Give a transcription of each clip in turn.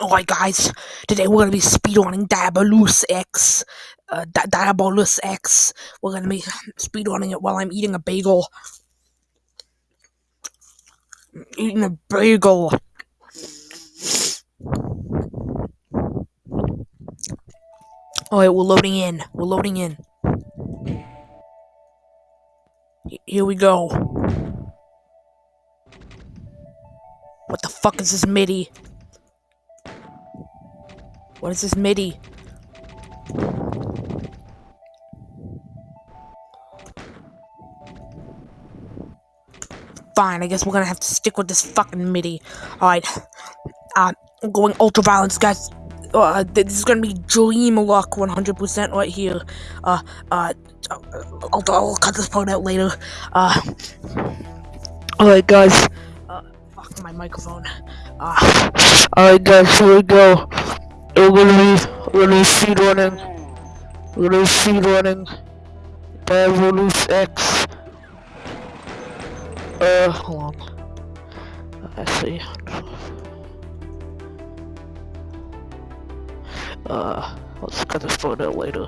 Alright guys, today we're gonna be speedrunning Diabolus X. Uh, Di Diabolus X. We're gonna be speedrunning it while I'm eating a bagel. Eating a bagel. Alright, we're loading in. We're loading in. H- Here we go. What the fuck is this MIDI? What is this MIDI? Fine, I guess we're gonna have to stick with this fucking MIDI. Alright. Uh, I'm going ultra violence, guys. Uh, this is gonna be dream luck 100% right here. Uh, uh, I'll, I'll cut this part out later. Uh, alright, guys. Uh, fuck my microphone. Uh, alright, guys, here we go. We're gonna we're gonna speed running. We're gonna speed running. Diabolus X. Uh, hold on. I see. Uh, let's cut this photo later.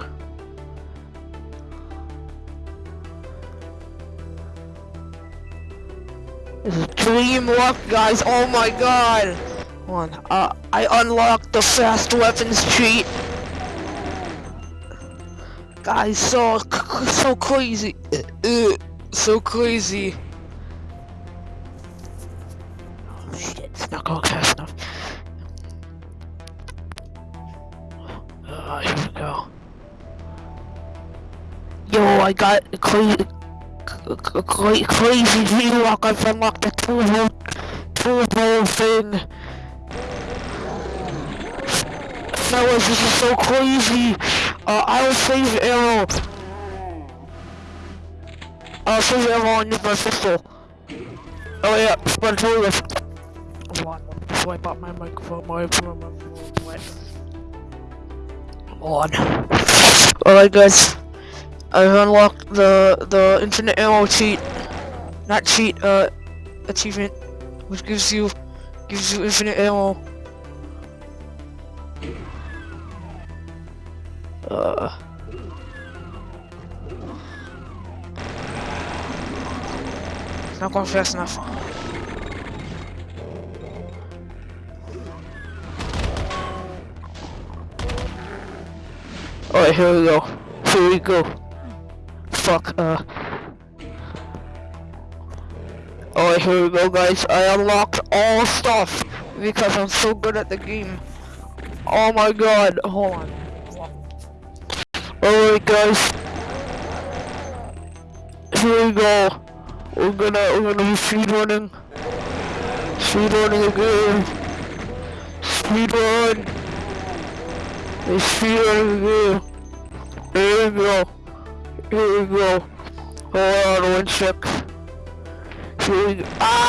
This is dream luck, guys. Oh my god. Hold on. Uh, I unlocked the fast weapons cheat. Guys, so so crazy. Uh, so crazy. Oh shit, it's not going fast enough. Uh, here we go. Yo, I got a crazy, cra crazy V-Lock. I've unlocked the turbo, turbo thing. Fellas, this is so crazy. Uh, I'll save arrow. I'll save arrow and use my pistol. Oh yeah, spontaneous. Hold on, let me swipe out my microphone. My microphone wet. Hold on. Alright guys, I've unlocked the the infinite ammo cheat, not cheat, uh, achievement, which gives you gives you infinite ammo. Uh. Not going fast enough. Alright, here we go. Here we go. Fuck, uh. Alright, here we go, guys. I unlocked all stuff because I'm so good at the game. Oh my god, hold on. Alright, guys. Here we go. We're gonna, we're gonna be speedrunning. Speedrunning again. Speedrun. It's speedrunning again. Here we go. Here we go. Hold on one sec. Here we go. Ah!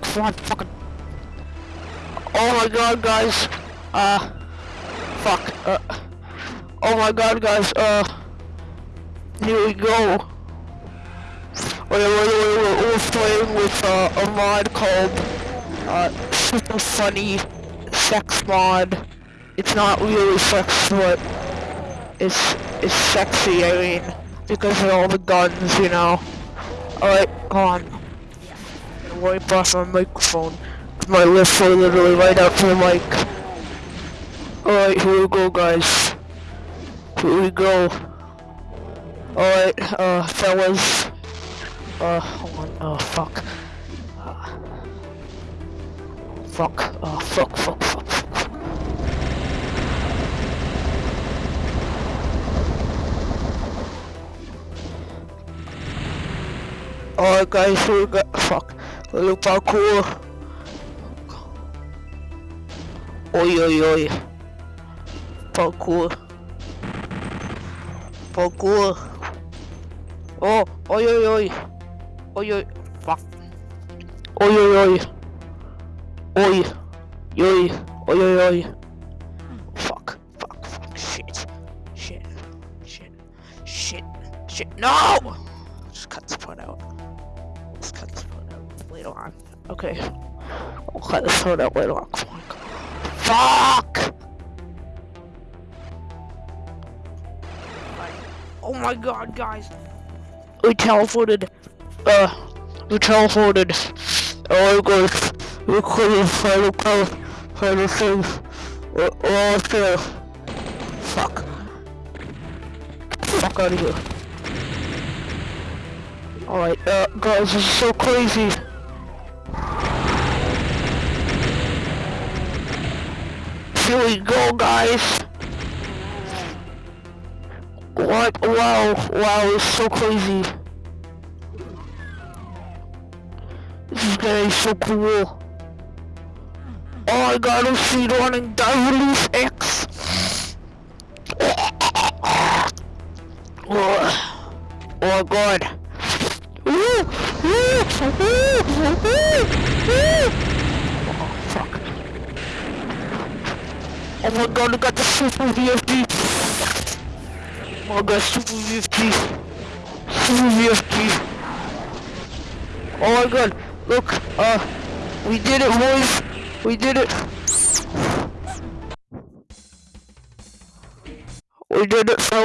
Come on, fucking. Oh my god, guys. Uh. Fuck. Uh. Oh my god, guys. Uh. Here we go. Wait, wait, we're playing with uh, a mod called uh, Super Funny Sex Mod. It's not really sex, but it's it's sexy. I mean, because of all the guns, you know. Alright, come on. Wipe off my microphone. My lips are literally right up to the mic. Alright, here we go, guys. Here we go. Alright, uh, fellas. Uh, hold on. Oh, fuck. Uh, fuck. Oh, fuck, fuck, fuck, fuck. Alright, guys, here we go. Fuck. Little parkour. Oi, oi, oi. Parkour. Parkour. Oh, oi, oi, oi. Oi, oi. Fuck. Oi, oi, oi. Oi. Oi. Oi, oi, oi. Fuck. Fuck. Fuck. Shit. Shit. Shit. Shit. Shit. No! Just cut this part out. Let's cut this part out later on. Okay. Okay, let's throw that later on. Fuck! Oh my god, guys. We teleported. Uh, we teleported. Oh my god. We couldn't find a car. Find a thing. We're all still. Fuck. Fuck out of here. Alright, uh, guys, this is so crazy. Here we go, guys. What? Wow, wow, it's so crazy. This is gonna be so cool. Oh my god, I'm speedrunning Dive X. Oh, oh god. Oh, fuck. Oh my god, I got the super BFG. Oh my god, super BFG. Super BFG. Oh my god, look, uh, we did it, boys. We did it. We did it, fellas.